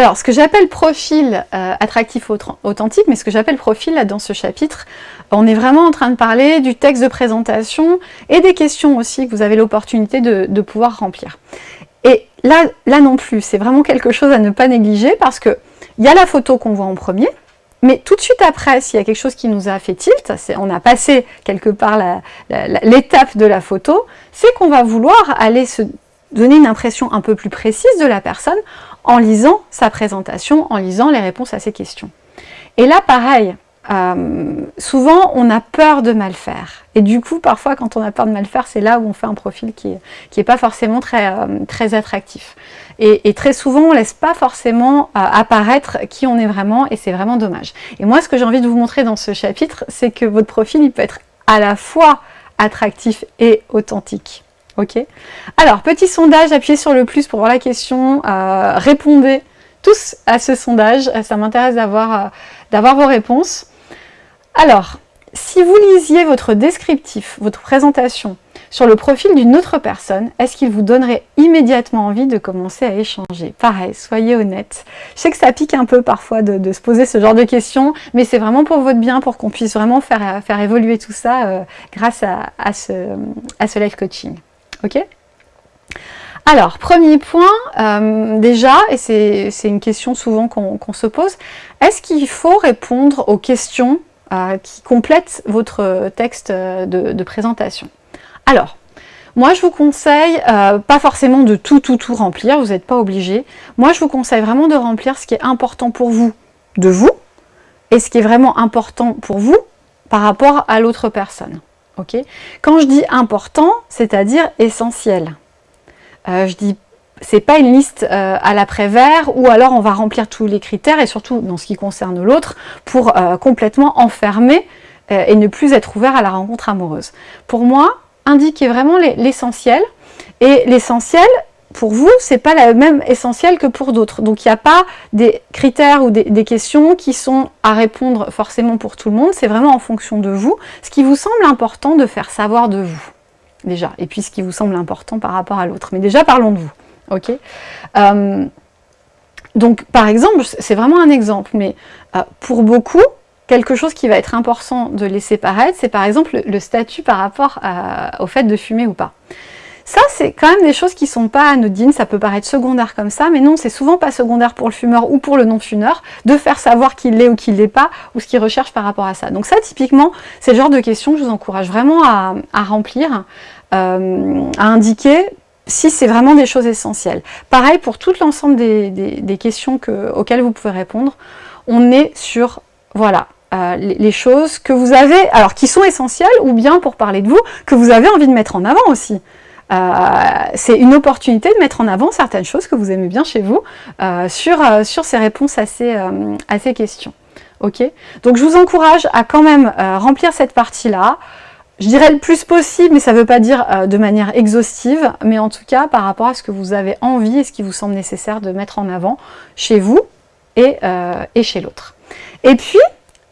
Alors, ce que j'appelle profil euh, attractif authentique, mais ce que j'appelle profil là, dans ce chapitre, on est vraiment en train de parler du texte de présentation et des questions aussi que vous avez l'opportunité de, pouvoir remplir. Et là, là non plus, c'est vraiment quelque chose à ne pas négliger parce que il y a la photo qu'on voit en premier, mais tout de suite après, s'il y a quelque chose qui nous a fait tilt, on a passé quelque part l'étape de la photo, c'est qu'on va vouloir aller se donner une impression un peu plus précise de la personne en lisant sa présentation, en lisant les réponses à ses questions. Et là, pareil, euh, souvent on a peur de mal faire. Et du coup, parfois, quand on a peur de mal faire, c'est là où on fait un profil qui n'est est pas forcément très, euh, attractif. Et, très souvent, on ne laisse pas forcément euh, apparaître qui on est vraiment, et c'est vraiment dommage. Et moi, ce que j'ai envie de vous montrer dans ce chapitre, c'est que votre profil, il peut être à la fois attractif et authentique. Ok Alors, petit sondage, appuyez sur le plus pour voir la question, euh, répondez tous à ce sondage, ça m'intéresse d'avoir euh, vos réponses. Alors, si vous lisiez votre descriptif, votre présentation, sur le profil d'une autre personne, est-ce qu'il vous donnerait immédiatement envie de commencer à échanger? Pareil, soyez honnête. Je sais que ça pique un peu parfois de, se poser ce genre de questions, mais c'est vraiment pour votre bien, pour qu'on puisse vraiment faire, faire évoluer tout ça euh, grâce à, ce, à ce live coaching. Ok alors, premier point, euh, déjà, et c'est une question souvent qu'on se pose, est-ce qu'il faut répondre aux questions euh, qui complètent votre texte de, présentation? Alors, moi je vous conseille, euh, pas forcément de tout tout tout remplir, vous n'êtes pas obligé. Moi je vous conseille vraiment de remplir ce qui est important pour vous, de vous, et ce qui est vraiment important pour vous par rapport à l'autre personne. Quand je dis important, c'est-à-dire essentiel. Euh, je dis c'est pas une liste euh, à l'après-vert ou alors on va remplir tous les critères et surtout dans ce qui concerne l'autre pour euh, complètement enfermer et ne plus être ouvert à la rencontre amoureuse. Pour moi, indiquez vraiment l'essentiel et l'essentiel pour vous, c'est pas la même essentiel que pour d'autres. Donc il n'y a pas des critères ou des, questions qui sont à répondre forcément pour tout le monde, c'est vraiment en fonction de vous, ce qui vous semble important de faire savoir de vous, déjà, et puis ce qui vous semble important par rapport à l'autre. Mais déjà, parlons de vous, ok? Euh, Donc par exemple, c'est vraiment un exemple, mais euh, pour beaucoup, quelque chose qui va être important de laisser paraître, c'est par exemple le, statut par rapport au fait de fumer ou pas. Ça, c'est quand même des choses qui sont pas anodines, ça peut paraître secondaire comme ça, mais non, c'est souvent pas secondaire pour le fumeur ou pour le non-fumeur de faire savoir qu'il l'est ou qu'il l'est pas, ou ce qu'il recherche par rapport à ça. Donc ça, typiquement, c'est le genre de questions que je vous encourage vraiment à, remplir, euh, à indiquer si c'est vraiment des choses essentielles. Pareil pour tout l'ensemble des, questions auxquelles vous pouvez répondre, on est sur, voilà, euh, les, choses que vous avez, alors qui sont essentielles, ou bien pour parler de vous, que vous avez envie de mettre en avant aussi. Euh, c'est une opportunité de mettre en avant certaines choses que vous aimez bien chez vous euh, sur, euh, sur ces réponses à ces, questions. Ok? Donc je vous encourage à quand même remplir cette partie-là. Je dirais le plus possible, mais ça ne veut pas dire de manière exhaustive, mais en tout cas par rapport à ce que vous avez envie et ce qui vous semble nécessaire de mettre en avant chez vous et, et chez l'autre. Et puis,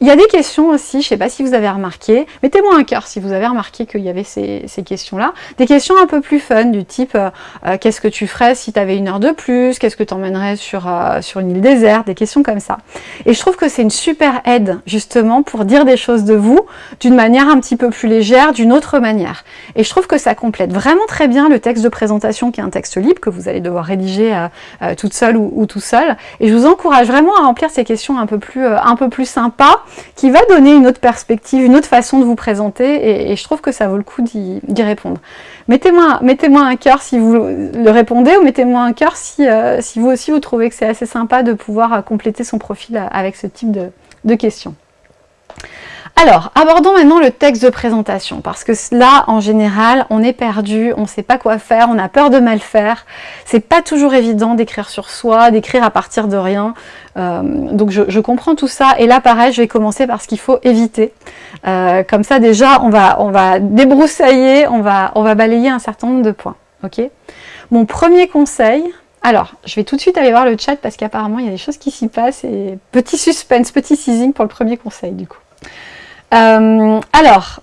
il y a des questions aussi, je ne sais pas si vous avez remarqué, mettez-moi un cœur si vous avez remarqué qu'il y avait ces, questions-là. Des questions un peu plus fun, du type euh, euh, qu'est-ce que tu ferais si tu avais une heure de plus? Qu'est-ce que tu emmènerais sur, euh, sur une île déserte? Des questions comme ça. Et je trouve que c'est une super aide, justement, pour dire des choses de vous d'une manière un petit peu plus légère, d'une autre manière. Et je trouve que ça complète vraiment très bien le texte de présentation, qui est un texte libre, que vous allez devoir rédiger toute seule ou, ou, tout seul. Et je vous encourage vraiment à remplir ces questions un peu plus, un peu plus sympas, qui va donner une autre perspective, une autre façon de vous présenter, et, je trouve que ça vaut le coup d'y répondre. Mettez-moi mettez un cœur si vous le répondez, ou mettez-moi un cœur si, euh, si vous aussi vous trouvez que c'est assez sympa de pouvoir euh, compléter son profil euh, avec ce type de questions. Alors, abordons maintenant le texte de présentation, parce que là, en général, on est perdu, on ne sait pas quoi faire, on a peur de mal faire. C'est pas toujours évident d'écrire sur soi, d'écrire à partir de rien. Euh, donc je, comprends tout ça. Et là, pareil, je vais commencer par ce qu'il faut éviter. Euh, comme ça, déjà, on va, on va débroussailler, on va, balayer un certain nombre de points. Ok? Mon premier conseil, alors, je vais tout de suite aller voir le chat parce qu'apparemment, il y a des choses qui s'y passent. Et petit suspense, petit teasing pour le premier conseil, du coup. Euh, alors,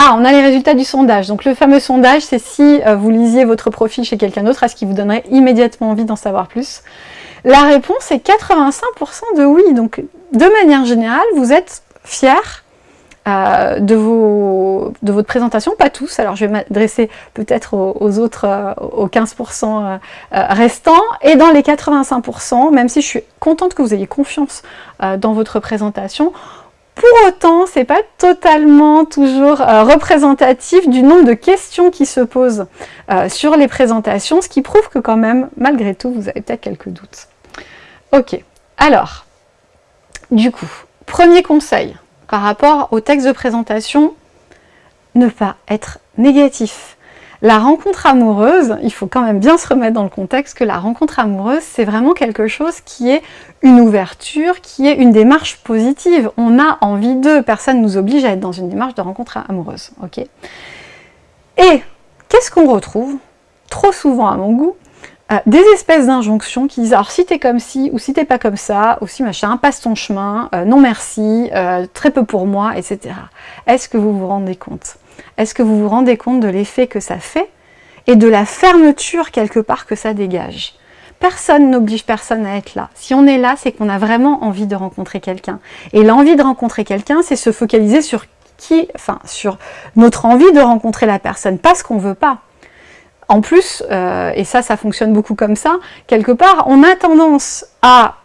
ah, on a les résultats du sondage. Donc le fameux sondage, c'est si euh, vous lisiez votre profil chez quelqu'un d'autre, est-ce qu'il vous donnerait immédiatement envie d'en savoir plus? La réponse est 85% de oui. Donc, de manière générale, vous êtes fier euh, de, votre présentation, pas tous, alors je vais m'adresser peut-être aux, autres, aux 15% euh, restants, et dans les 85%, même si je suis contente que vous ayez confiance dans votre présentation, pour autant, ce n'est pas totalement toujours représentatif du nombre de questions qui se posent sur les présentations, ce qui prouve que quand même, malgré tout, vous avez peut-être quelques doutes. Ok, alors, du coup, premier conseil, par rapport au texte de présentation, ne pas être négatif. La rencontre amoureuse, il faut quand même bien se remettre dans le contexte que la rencontre amoureuse, c'est vraiment quelque chose qui est une ouverture, qui est une démarche positive. On a envie d'eux, personne ne nous oblige à être dans une démarche de rencontre amoureuse. Et qu'est-ce qu'on retrouve? Trop souvent à mon goût, euh, des espèces d'injonctions qui disent alors si t'es comme ci ou si t'es pas comme ça ou si machin, passe ton chemin, euh, non merci, euh, très peu pour moi, etc. Est-ce que vous vous rendez compte? Est-ce que vous vous rendez compte de l'effet que ça fait et de la fermeture quelque part que ça dégage? Personne n'oblige personne à être là. Si on est là, c'est qu'on a vraiment envie de rencontrer quelqu'un. Et l'envie de rencontrer quelqu'un, c'est se focaliser sur qui, enfin sur notre envie de rencontrer la personne, pas ce qu'on veut pas. En plus, euh, et ça, ça fonctionne beaucoup comme ça, quelque part, on a tendance à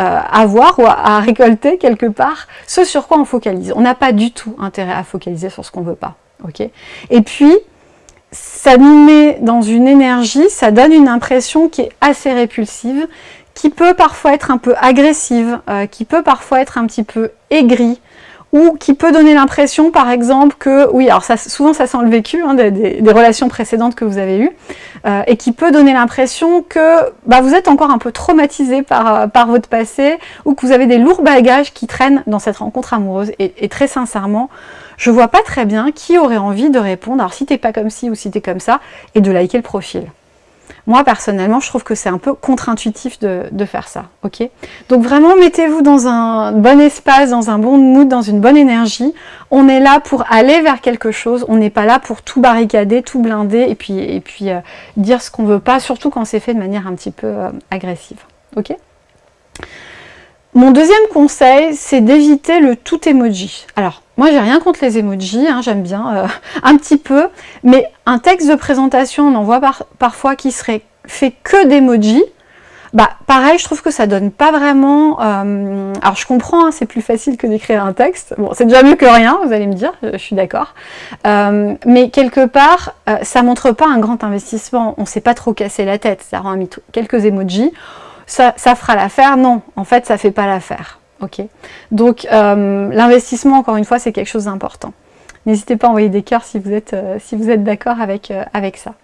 euh, avoir ou à, récolter quelque part ce sur quoi on focalise. On n'a pas du tout intérêt à focaliser sur ce qu'on veut pas. Et puis, ça nous met dans une énergie, ça donne une impression qui est assez répulsive, qui peut parfois être un peu agressive, euh, qui peut parfois être un petit peu aigrie, ou qui peut donner l'impression, par exemple, que, oui, alors souvent ça sent le vécu hein, des, relations précédentes que vous avez eues, euh, et qui peut donner l'impression que bah, vous êtes encore un peu traumatisé par, euh, par votre passé, ou que vous avez des lourds bagages qui traînent dans cette rencontre amoureuse. Et très sincèrement, je vois pas très bien qui aurait envie de répondre, alors si t'es pas comme ci ou si t'es comme ça, et de liker le profil. Moi, personnellement, je trouve que c'est un peu contre-intuitif de, faire ça. ok? Donc vraiment, mettez-vous dans un bon espace, dans un bon mood, dans une bonne énergie. On est là pour aller vers quelque chose. On n'est pas là pour tout barricader, tout blinder et puis, euh, dire ce qu'on veut pas, surtout quand c'est fait de manière un petit peu euh, agressive. ok? Mon deuxième conseil, c'est d'éviter le tout emoji. Alors, moi, j'ai rien contre les emojis, hein, j'aime bien euh, un petit peu, mais un texte de présentation, on en voit parfois qui serait fait que d'emojis. Bah, pareil, je trouve que ça donne pas vraiment... Euh, alors, je comprends, hein, c'est plus facile que d'écrire un texte. Bon, c'est déjà mieux que rien, vous allez me dire, je suis d'accord. Euh, mais quelque part, ça montre pas un grand investissement. On s'est pas trop cassé la tête. Ça rend mis quelques emojis ça, fera l'affaire. Non, en fait, ça ne fait pas l'affaire. ok Donc, euh, l'investissement, encore une fois, c'est quelque chose d'important. N'hésitez pas à envoyer des cœurs si vous êtes, euh, d'accord avec, euh, avec ça.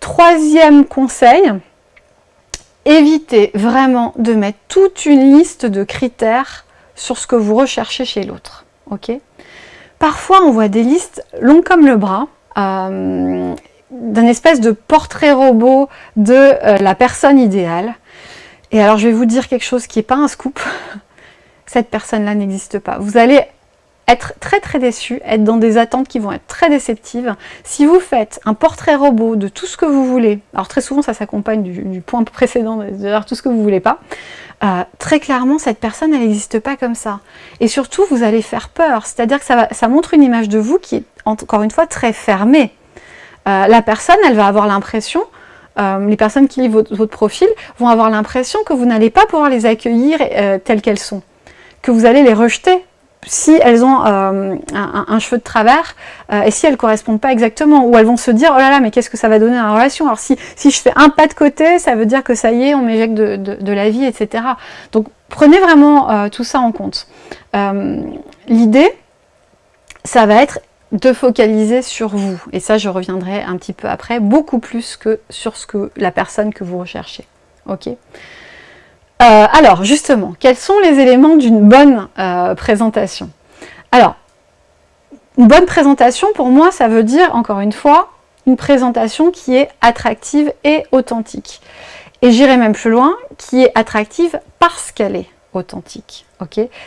Troisième conseil, évitez vraiment de mettre toute une liste de critères sur ce que vous recherchez chez l'autre. Parfois, on voit des listes longues comme le bras, d'un espèce de portrait robot de la personne idéale. Et alors je vais vous dire quelque chose qui n'est pas un scoop. Cette personne-là n'existe pas. Vous allez être très très déçu, être dans des attentes qui vont être très déceptives. Si vous faites un portrait robot de tout ce que vous voulez, alors très souvent ça s'accompagne du, point précédent, de tout ce que vous voulez pas, euh, très clairement cette personne elle n'existe pas comme ça. Et surtout vous allez faire peur, c'est-à-dire que ça, montre une image de vous qui est encore une fois très fermée. Euh, la personne elle va avoir l'impression euh, les personnes qui lisent votre, profil vont avoir l'impression que vous n'allez pas pouvoir les accueillir euh, telles qu'elles sont, que vous allez les rejeter si elles ont euh, un, cheveu de travers et si elles ne correspondent pas exactement, ou elles vont se dire « Oh là là, mais qu'est-ce que ça va donner dans la relation ?» Alors si, je fais un pas de côté, ça veut dire que ça y est, on m'éjecte de, la vie, etc. Donc prenez vraiment tout ça en compte. L'idée, ça va être de focaliser sur vous. Et ça, je reviendrai un petit peu après, beaucoup plus que sur ce que la personne que vous recherchez. Ok? Euh, Alors, justement, quels sont les éléments d'une bonne euh, présentation? Alors, une bonne présentation, pour moi, ça veut dire, encore une fois, une présentation qui est attractive et authentique. Et j'irai même plus loin, qui est attractive parce qu'elle est authentique.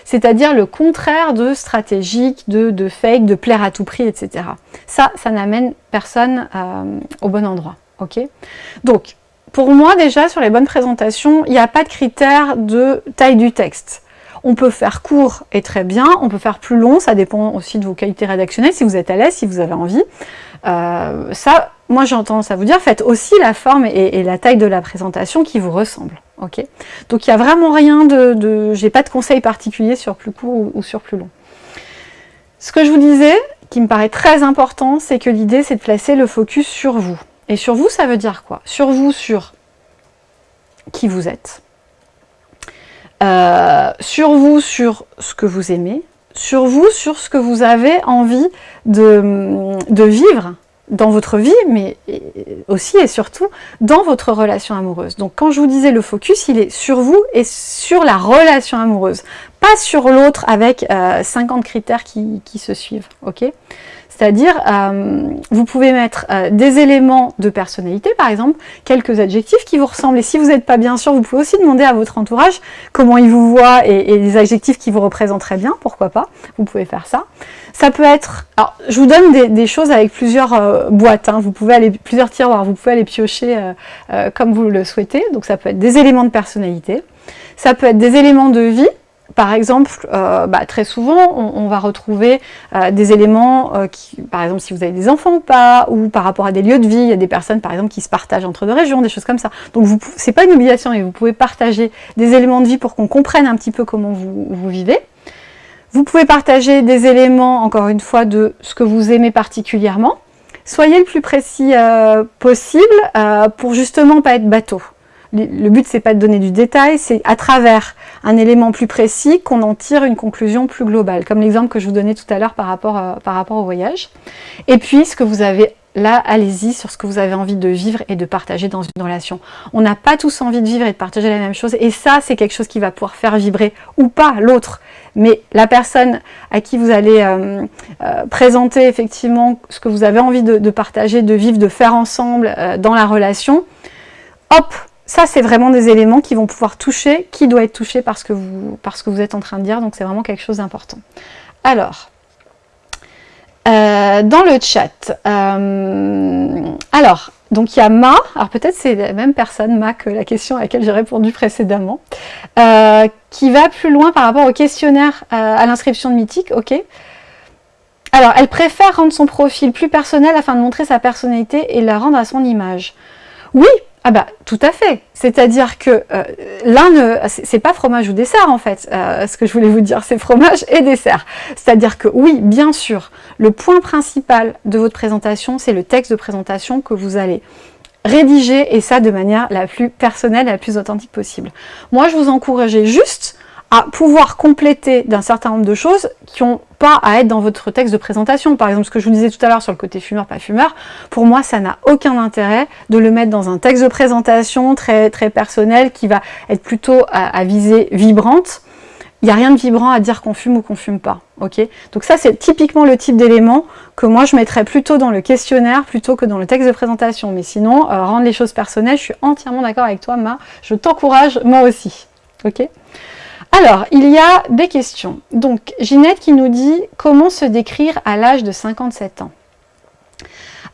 C'est-à-dire le contraire de stratégique, de, fake, de plaire à tout prix, etc. Ça, ça n'amène personne euh, au bon endroit. Donc, pour moi déjà, sur les bonnes présentations, il n'y a pas de critère de taille du texte. On peut faire court et très bien, on peut faire plus long, ça dépend aussi de vos qualités rédactionnelles, si vous êtes à l'aise, si vous avez envie. Euh, ça, moi j'ai tendance à vous dire, faites aussi la forme et, la taille de la présentation qui vous ressemble. Donc il n'y a vraiment rien de... de J'ai pas de conseil particulier sur plus court ou sur plus long. Ce que je vous disais, qui me paraît très important, c'est que l'idée c'est de placer le focus sur vous. Et sur vous, ça veut dire quoi? Sur vous, sur qui vous êtes, euh, sur vous, sur ce que vous aimez, sur vous, sur ce que vous avez envie de vivre dans votre vie, mais aussi et surtout dans votre relation amoureuse. Donc quand je vous disais le focus, il est sur vous et sur la relation amoureuse, pas sur l'autre avec 50 euh, critères qui, se suivent. ok? C'est-à-dire, euh, vous pouvez mettre euh, des éléments de personnalité, par exemple, quelques adjectifs qui vous ressemblent. Et si vous n'êtes pas bien sûr, vous pouvez aussi demander à votre entourage comment il vous voit et, les adjectifs qui vous représenteraient bien, pourquoi pas? Vous pouvez faire ça. Ça peut être... Alors, je vous donne des, choses avec plusieurs euh, boîtes. Hein. Vous pouvez aller... Plusieurs tiroirs. Vous pouvez aller piocher comme vous le souhaitez. Donc, ça peut être des éléments de personnalité. Ça peut être des éléments de vie par exemple, euh, bah, très souvent, on, va retrouver euh, des éléments, euh, qui, par exemple, si vous avez des enfants ou pas, ou par rapport à des lieux de vie, il y a des personnes, par exemple, qui se partagent entre deux régions, des choses comme ça. Donc, ce n'est pas une obligation, mais vous pouvez partager des éléments de vie pour qu'on comprenne un petit peu comment vous vivez. Vous pouvez partager des éléments, encore une fois, de ce que vous aimez particulièrement. Soyez le plus précis possible pour justement pas être bateau le but c'est pas de donner du détail, c'est à travers un élément plus précis qu'on en tire une conclusion plus globale, comme l'exemple que je vous donnais tout à l'heure par, euh, par rapport au voyage. Et puis ce que vous avez là, allez-y sur ce que vous avez envie de vivre et de partager dans une relation. On n'a pas tous envie de vivre et de partager la même chose, et ça c'est quelque chose qui va pouvoir faire vibrer ou pas l'autre. Mais la personne à qui vous allez euh, euh, présenter effectivement ce que vous avez envie de, partager, de vivre, de faire ensemble dans la relation, hop, ça, c'est vraiment des éléments qui vont pouvoir toucher qui doit être touché par ce que vous êtes en train de dire. Donc, c'est vraiment quelque chose d'important. Alors, euh, dans le chat, euh, alors, donc il y a Ma, alors peut-être c'est la même personne, Ma, que la question à laquelle j'ai répondu précédemment, euh, qui va plus loin par rapport au questionnaire à l'inscription de Mythique, ok. Alors, elle préfère rendre son profil plus personnel afin de montrer sa personnalité et la rendre à son image. Oui, ah bah tout à fait, c'est-à-dire que euh, l'un ne... c'est pas fromage ou dessert en fait, euh, ce que je voulais vous dire, c'est fromage et dessert. C'est-à-dire que oui, bien sûr, le point principal de votre présentation, c'est le texte de présentation que vous allez rédiger et ça de manière la plus personnelle, la plus authentique possible. Moi, je vous encourageais juste à pouvoir compléter d'un certain nombre de choses qui n'ont pas à être dans votre texte de présentation. Par exemple, ce que je vous disais tout à l'heure sur le côté fumeur, pas fumeur, pour moi, ça n'a aucun intérêt de le mettre dans un texte de présentation très, très personnel qui va être plutôt à, visée vibrante. Il n'y a rien de vibrant à dire qu'on fume ou qu'on fume pas. ok? Donc ça, c'est typiquement le type d'élément que moi, je mettrais plutôt dans le questionnaire plutôt que dans le texte de présentation. Mais sinon, euh, rendre les choses personnelles, je suis entièrement d'accord avec toi, Ma. Je t'encourage, moi aussi. ok? Alors, il y a des questions. Donc, Ginette qui nous dit « Comment se décrire à l'âge de 57 ans ?»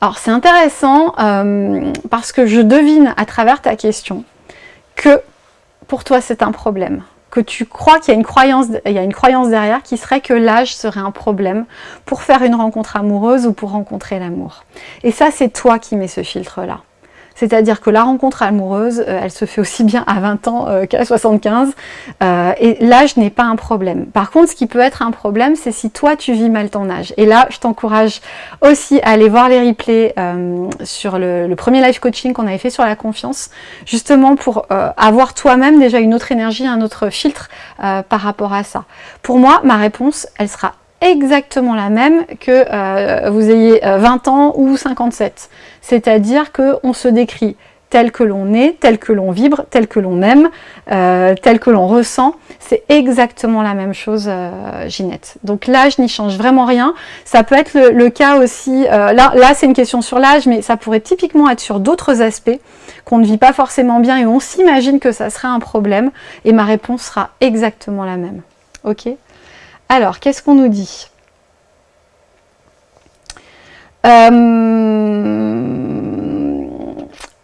Alors, c'est intéressant euh, parce que je devine à travers ta question que pour toi, c'est un problème. Que tu crois qu'il y, a une croyance, il y a une croyance derrière qui serait que l'âge serait un problème pour faire une rencontre amoureuse ou pour rencontrer l'amour. Et ça, c'est toi qui mets ce filtre-là. C'est-à-dire que la rencontre amoureuse, euh, elle se fait aussi bien à 20 ans euh, qu'à 75. Euh, et l'âge n'est pas un problème. Par contre, ce qui peut être un problème, c'est si toi, tu vis mal ton âge. Et là, je t'encourage aussi à aller voir les replays sur le, premier live coaching qu'on avait fait sur la confiance, justement pour avoir toi-même déjà une autre énergie, un autre filtre par rapport à ça. Pour moi, ma réponse, elle sera exactement la même que euh, vous ayez 20 euh, ans ou 57. C'est-à-dire qu'on se décrit tel que l'on est, tel que l'on vibre, tel que l'on aime, euh, tel que l'on ressent. C'est exactement la même chose, Ginette. Donc l'âge n'y change vraiment rien. Ça peut être le, cas aussi, là, là c'est une question sur l'âge, mais ça pourrait typiquement être sur d'autres aspects qu'on ne vit pas forcément bien et on s'imagine que ça serait un problème. Et ma réponse sera exactement la même. Ok? Alors, qu'est-ce qu'on nous dit? Euh,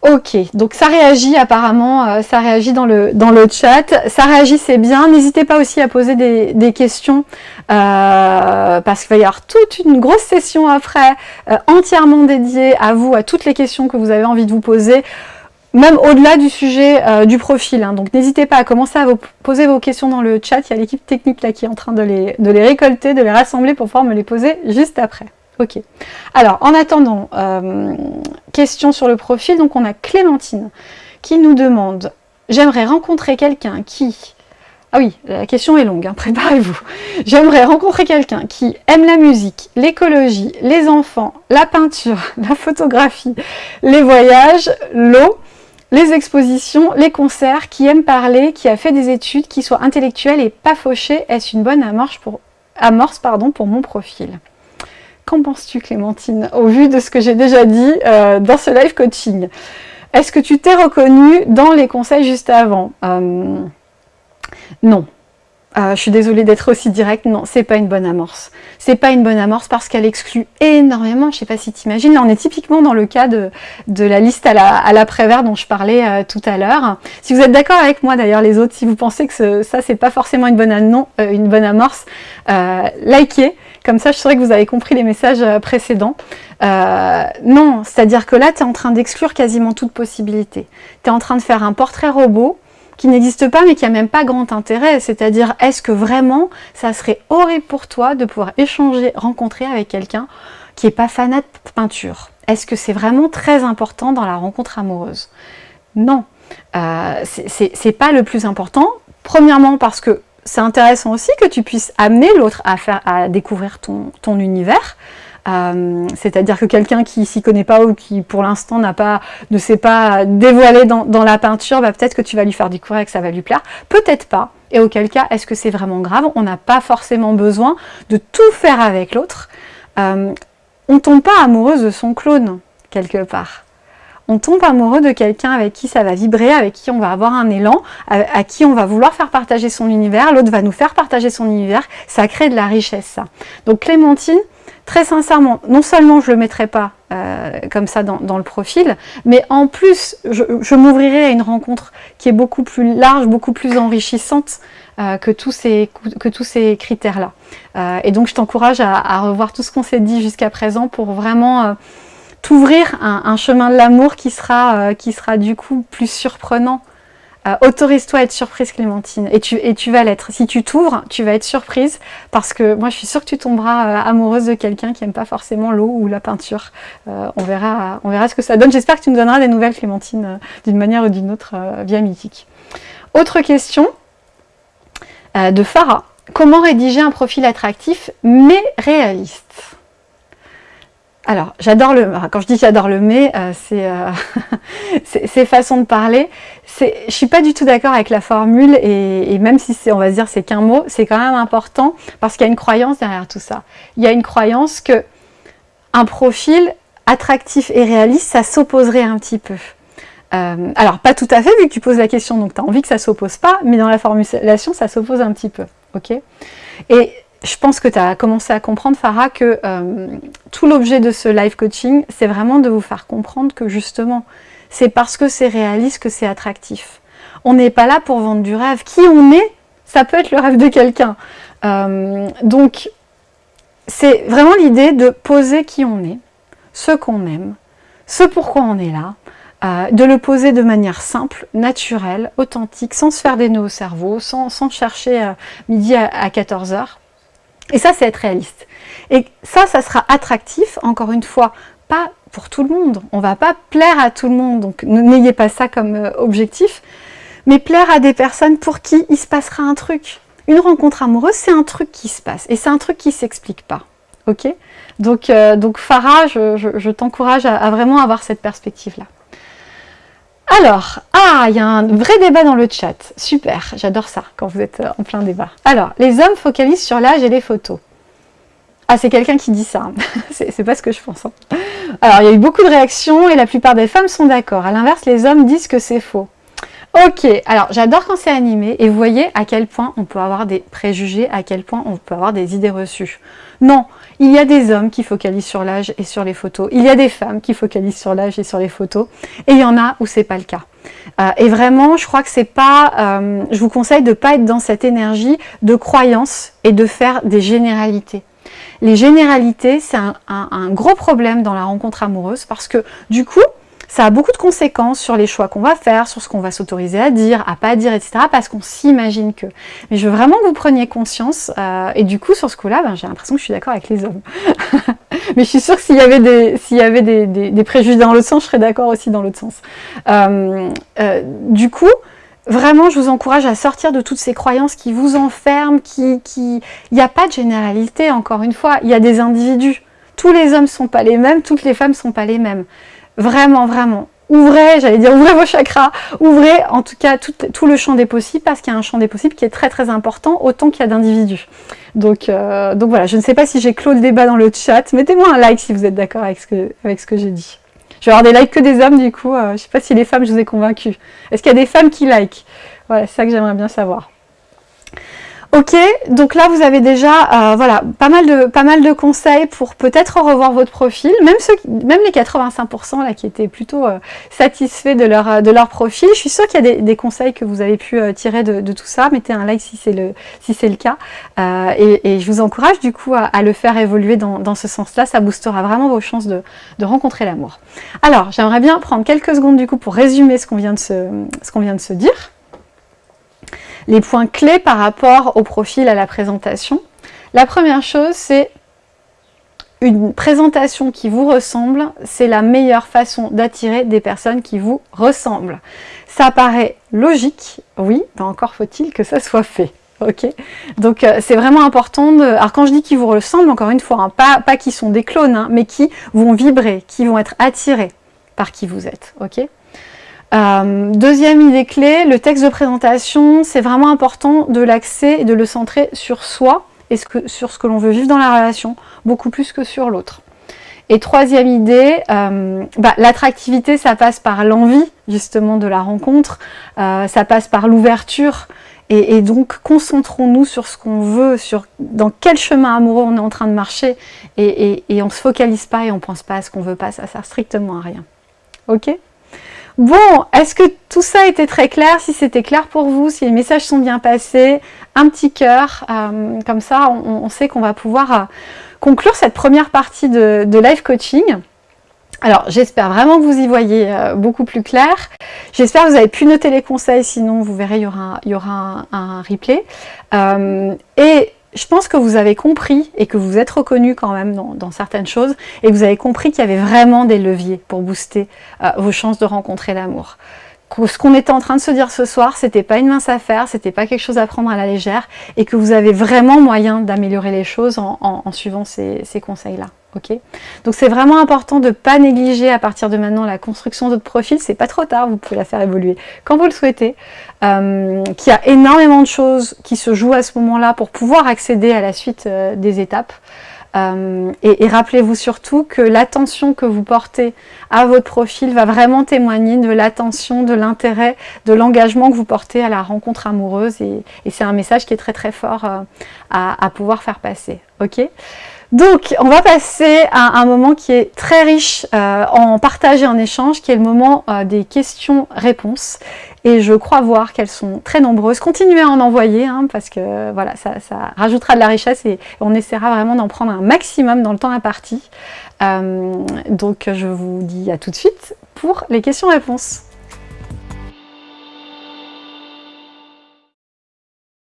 Ok, donc ça réagit apparemment, euh, ça réagit dans le, chat, ça réagit c'est bien, n'hésitez pas aussi à poser des, questions, euh, parce qu'il va y avoir toute une grosse session après, entièrement dédiée à vous, à toutes les questions que vous avez envie de vous poser, même au-delà du sujet du profil, hein. donc n'hésitez pas à commencer à vous poser vos questions dans le chat, il y a l'équipe technique là qui est en train de les, de les récolter, de les rassembler pour pouvoir me les poser juste après. Ok. Alors, en attendant, euh, question sur le profil. Donc, on a Clémentine qui nous demande « J'aimerais rencontrer quelqu'un qui... » Ah oui, la question est longue, hein, préparez-vous. « J'aimerais rencontrer quelqu'un qui aime la musique, l'écologie, les enfants, la peinture, la photographie, les voyages, l'eau, les expositions, les concerts, qui aime parler, qui a fait des études, qui soit intellectuel et pas fauché. Est-ce une bonne amorce pour, mon profil ?» Qu'en penses-tu Clémentine, au vu de ce que j'ai déjà dit euh, dans ce live coaching? Est-ce que tu t'es reconnue dans les conseils juste avant? Euh, Non. Euh, je suis désolée d'être aussi directe, non, c'est pas une bonne amorce. C'est pas une bonne amorce parce qu'elle exclut énormément, je sais pas si tu imagines, là on est typiquement dans le cas de, de la liste à l'après-vert la dont je parlais tout à l'heure. Si vous êtes d'accord avec moi d'ailleurs les autres, si vous pensez que ça c'est pas forcément une bonne, non, une bonne amorce, likez, comme ça, je saurais que vous avez compris les messages euh, précédents. Euh, non, c'est-à-dire que là, tu es en train d'exclure quasiment toute possibilité. Tu es en train de faire un portrait robot qui n'existe pas mais qui n'a même pas grand intérêt. C'est-à-dire, est-ce que vraiment, ça serait horrible pour toi de pouvoir échanger, rencontrer avec quelqu'un qui n'est pas fanat de peinture? Est-ce que c'est vraiment très important dans la rencontre amoureuse? Non, euh, c'est pas le plus important. Premièrement parce que c'est intéressant aussi que tu puisses amener l'autre à, faire, à découvrir ton univers. Euh, c'est-à-dire que quelqu'un qui s'y connaît pas ou qui pour l'instant n'a pas, ne s'est pas dévoilé dans, la peinture, bah, peut-être que tu vas lui faire découvrir que ça va lui plaire. Peut-être pas. Et auquel cas, est-ce que c'est vraiment grave? On n'a pas forcément besoin de tout faire avec l'autre. Euh, on tombe pas amoureuse de son clone, quelque part on tombe amoureux de quelqu'un avec qui ça va vibrer, avec qui on va avoir un élan, à, qui on va vouloir faire partager son univers, l'autre va nous faire partager son univers, ça crée de la richesse ça. Donc Clémentine, très sincèrement, non seulement je ne le mettrai pas euh, comme ça dans, le profil, mais en plus je, m'ouvrirai à une rencontre qui est beaucoup plus large, beaucoup plus enrichissante euh, que tous ces, que tous ces critères-là. Euh, et donc je t'encourage à, à, revoir tout ce qu'on s'est dit jusqu'à présent pour vraiment t'ouvrir un, chemin de l'amour qui, sera euh, qui sera du coup plus surprenant. Euh, autorise-toi à être surprise Clémentine et tu, et tu vas l'être. Si tu t'ouvres, tu vas être surprise parce que moi je suis sûre que tu tomberas euh, amoureuse de quelqu'un qui n'aime pas forcément l'eau ou la peinture. on, verra, on verra ce que ça donne. J'espère que tu nous donneras des nouvelles Clémentine d'une manière ou d'une autre via Mythique. Autre question de Farah. Comment rédiger un profil attractif mais réaliste? Alors, j'adore le... Quand je dis j'adore le mais, euh, euh, c'est façon de parler. Je suis pas du tout d'accord avec la formule et, même si on va se dire c'est qu'un mot, c'est quand même important parce qu'il y a une croyance derrière tout ça. Il y a une croyance que un profil attractif et réaliste, ça s'opposerait un petit peu. Euh, alors, pas tout à fait, vu que tu poses la question, donc tu as envie que ça s'oppose pas, mais dans la formulation, ça s'oppose un petit peu. ok? Et je pense que tu as commencé à comprendre, Farah, que euh, tout l'objet de ce live coaching, c'est vraiment de vous faire comprendre que justement, c'est parce que c'est réaliste que c'est attractif. On n'est pas là pour vendre du rêve. Qui on est, ça peut être le rêve de quelqu'un. Euh, donc, c'est vraiment l'idée de poser qui on est, ce qu'on aime, ce pourquoi on est là, euh, de le poser de manière simple, naturelle, authentique, sans se faire des nœuds au cerveau, sans, chercher midi à, à 14h. Et ça, c'est être réaliste. Et ça, ça sera attractif, encore une fois, pas pour tout le monde. On ne va pas plaire à tout le monde, donc n'ayez pas ça comme euh, objectif, mais plaire à des personnes pour qui il se passera un truc. Une rencontre amoureuse, c'est un truc qui se passe, et c'est un truc qui ne s'explique pas. Ok? Donc, euh, donc Farah, je, t'encourage à, à vraiment avoir cette perspective-là. Alors, ah, il y a un vrai débat dans le chat. Super, j'adore ça quand vous êtes euh, en plein débat. Alors, les hommes focalisent sur l'âge et les photos. Ah, c'est quelqu'un qui dit ça. Hein. c'est pas ce que je pense. Hein. Alors, il y a eu beaucoup de réactions et la plupart des femmes sont d'accord. À l'inverse, les hommes disent que c'est faux. Ok, alors j'adore quand c'est animé et vous voyez à quel point on peut avoir des préjugés, à quel point on peut avoir des idées reçues. Non, il y a des hommes qui focalisent sur l'âge et sur les photos, il y a des femmes qui focalisent sur l'âge et sur les photos, et il y en a où c'est pas le cas. Euh, et vraiment, je crois que c'est pas, euh, je vous conseille de ne pas être dans cette énergie de croyance et de faire des généralités. Les généralités, c'est un gros problème dans la rencontre amoureuse parce que du coup, ça a beaucoup de conséquences sur les choix qu'on va faire, sur ce qu'on va s'autoriser à dire, à pas dire, etc. Parce qu'on s'imagine que. Mais je veux vraiment que vous preniez conscience. Euh, et du coup, sur ce coup-là, ben, j'ai l'impression que je suis d'accord avec les hommes. Mais je suis sûre que s'il y avait des, préjugés dans l'autre sens, je serais d'accord aussi dans l'autre sens. Euh, euh, du coup, Vraiment, je vous encourage à sortir de toutes ces croyances qui vous enferment, qui... Il n'y a pas de généralité, encore une fois. Il y a des individus. Tous les hommes ne sont pas les mêmes, toutes les femmes ne sont pas les mêmes. Vraiment, vraiment. Ouvrez, j'allais dire, ouvrez vos chakras, ouvrez en tout cas tout, le champ des possibles, parce qu'il y a un champ des possibles qui est très très important, autant qu'il y a d'individus. Donc, euh, voilà, je ne sais pas si j'ai clos le débat dans le chat, mettez-moi un like si vous êtes d'accord avec ce que, j'ai dit. Je vais avoir des likes que des hommes du coup, euh, je ne sais pas si les femmes je vous ai convaincu. Est-ce qu'il y a des femmes qui like? Voilà, c'est ça que j'aimerais bien savoir. Ok, donc là vous avez déjà euh, voilà, pas, mal de, pas mal de conseils pour peut-être revoir votre profil, même, ceux, même les 85% là, qui étaient plutôt euh, satisfaits de leur, euh, de leur profil. Je suis sûre qu'il y a des, conseils que vous avez pu tirer de, tout ça. Mettez un like si c'est le, si le cas. Et, je vous encourage du coup à, le faire évoluer dans, ce sens-là. Ça boostera vraiment vos chances de, de rencontrer l'amour. Alors, j'aimerais bien prendre quelques secondes du coup pour résumer ce qu'on vient, vient de se dire les points clés par rapport au profil, à la présentation. La première chose, c'est une présentation qui vous ressemble, c'est la meilleure façon d'attirer des personnes qui vous ressemblent. Ça paraît logique, oui, mais encore faut-il que ça soit fait. Ok, donc euh, c'est vraiment important. De... Alors quand je dis qu'ils vous ressemblent, encore une fois, hein, pas, pas qui sont des clones, hein, mais qui vont vibrer, qui vont être attirés par qui vous êtes. Ok, euh, deuxième idée clé, le texte de présentation, c'est vraiment important de l'axer et de le centrer sur soi et sur ce que l'on veut vivre dans la relation, beaucoup plus que sur l'autre. Et troisième idée, euh, bah, l'attractivité, ça passe par l'envie justement de la rencontre, euh, ça passe par l'ouverture, et, donc concentrons-nous sur ce qu'on veut, sur dans quel chemin amoureux on est en train de marcher, et, on ne se focalise pas et on ne pense pas à ce qu'on veut pas, ça sert strictement à rien. Ok? Bon, est-ce que tout ça été très clair? Si c'était clair pour vous, si les messages sont bien passés, un petit cœur, euh, comme ça on, sait qu'on va pouvoir euh, conclure cette première partie de, live coaching. Alors j'espère vraiment que vous y voyez euh, beaucoup plus clair. J'espère que vous avez pu noter les conseils, sinon vous verrez, il y aura, aura un, replay. et je pense que vous avez compris et que vous êtes reconnu quand même dans, certaines choses et vous avez compris qu'il y avait vraiment des leviers pour booster euh, vos chances de rencontrer l'amour. Ce qu'on était en train de se dire ce soir, c'était pas une mince affaire, c'était pas quelque chose à prendre à la légère et que vous avez vraiment moyen d'améliorer les choses en, suivant ces conseils-là. Donc c'est vraiment important de ne pas négliger à partir de maintenant la construction de votre profil, c'est pas trop tard, vous pouvez la faire évoluer quand vous le souhaitez, euh, qu'il y a énormément de choses qui se jouent à ce moment-là pour pouvoir accéder à la suite euh, des étapes. Euh, et, rappelez-vous surtout que l'attention que vous portez à votre profil va vraiment témoigner de l'attention, de l'intérêt, de l'engagement que vous portez à la rencontre amoureuse. Et, c'est un message qui est très très fort à, à pouvoir faire passer. ok? Donc, on va passer à un moment qui est très riche euh, en partage et en échange, qui est le moment euh, des questions-réponses. Et je crois voir qu'elles sont très nombreuses. Continuez à en envoyer, hein, parce que voilà, ça, rajoutera de la richesse et on essaiera vraiment d'en prendre un maximum dans le temps imparti. Euh, donc, je vous dis à tout de suite pour les questions-réponses.